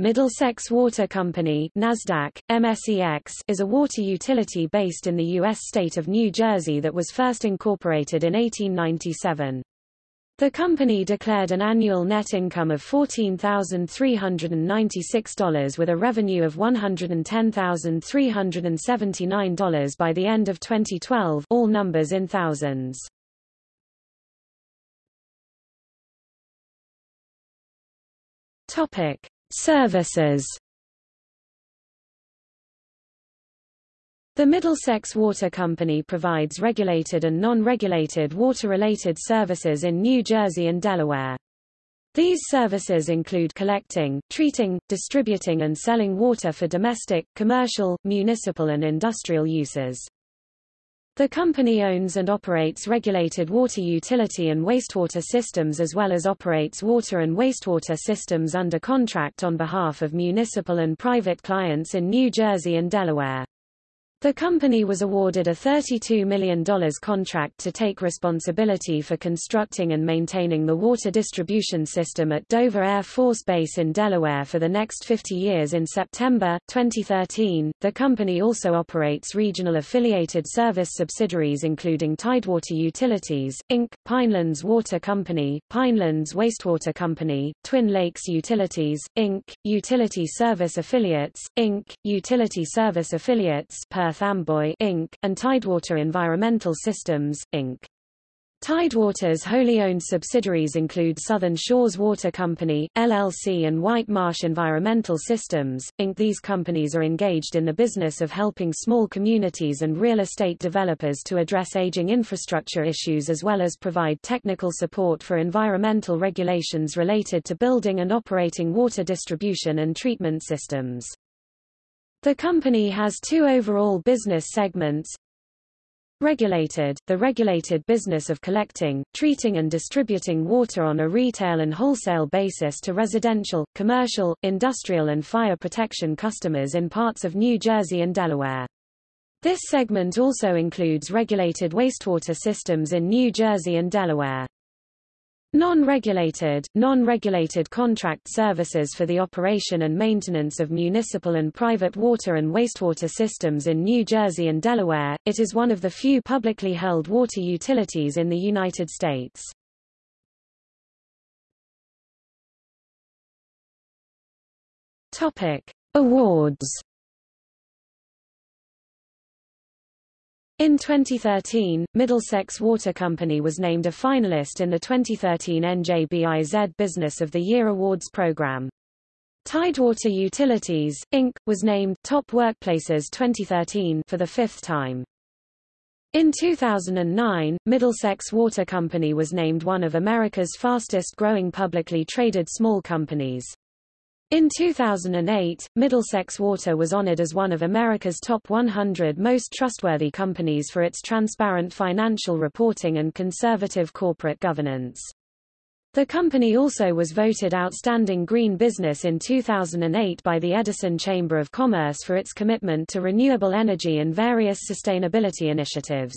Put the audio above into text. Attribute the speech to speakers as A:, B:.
A: Middlesex Water Company NASDAQ, MSEX, is a water utility based in the U.S. state of New Jersey that was first incorporated in 1897. The company declared an annual net income of $14,396 with a revenue of $110,379 by the end of 2012 all numbers in thousands. Topic. Services The Middlesex Water Company provides regulated and non-regulated water-related services in New Jersey and Delaware. These services include collecting, treating, distributing and selling water for domestic, commercial, municipal and industrial uses. The company owns and operates regulated water utility and wastewater systems as well as operates water and wastewater systems under contract on behalf of municipal and private clients in New Jersey and Delaware. The company was awarded a $32 million contract to take responsibility for constructing and maintaining the water distribution system at Dover Air Force Base in Delaware for the next 50 years in September 2013. The company also operates regional affiliated service subsidiaries including Tidewater Utilities, Inc., Pinelands Water Company, Pinelands Wastewater Company, Twin Lakes Utilities, Inc., Utility Service Affiliates, Inc., Utility Service Affiliates per Perth Amboy Inc., and Tidewater Environmental Systems, Inc. Tidewater's wholly owned subsidiaries include Southern Shores Water Company, LLC and White Marsh Environmental Systems, Inc. These companies are engaged in the business of helping small communities and real estate developers to address aging infrastructure issues as well as provide technical support for environmental regulations related to building and operating water distribution and treatment systems. The company has two overall business segments. Regulated, the regulated business of collecting, treating and distributing water on a retail and wholesale basis to residential, commercial, industrial and fire protection customers in parts of New Jersey and Delaware. This segment also includes regulated wastewater systems in New Jersey and Delaware. Non-regulated, non-regulated contract services for the operation and maintenance of municipal and private water and wastewater systems in New Jersey and Delaware, it is one of the few publicly held water utilities in the United States. Topic. Awards In 2013, Middlesex Water Company was named a finalist in the 2013 NJBIZ Business of the Year Awards program. Tidewater Utilities, Inc., was named Top Workplaces 2013 for the fifth time. In 2009, Middlesex Water Company was named one of America's fastest-growing publicly traded small companies. In 2008, Middlesex Water was honored as one of America's top 100 most trustworthy companies for its transparent financial reporting and conservative corporate governance. The company also was voted Outstanding Green Business in 2008 by the Edison Chamber of Commerce for its commitment to renewable energy and various sustainability initiatives.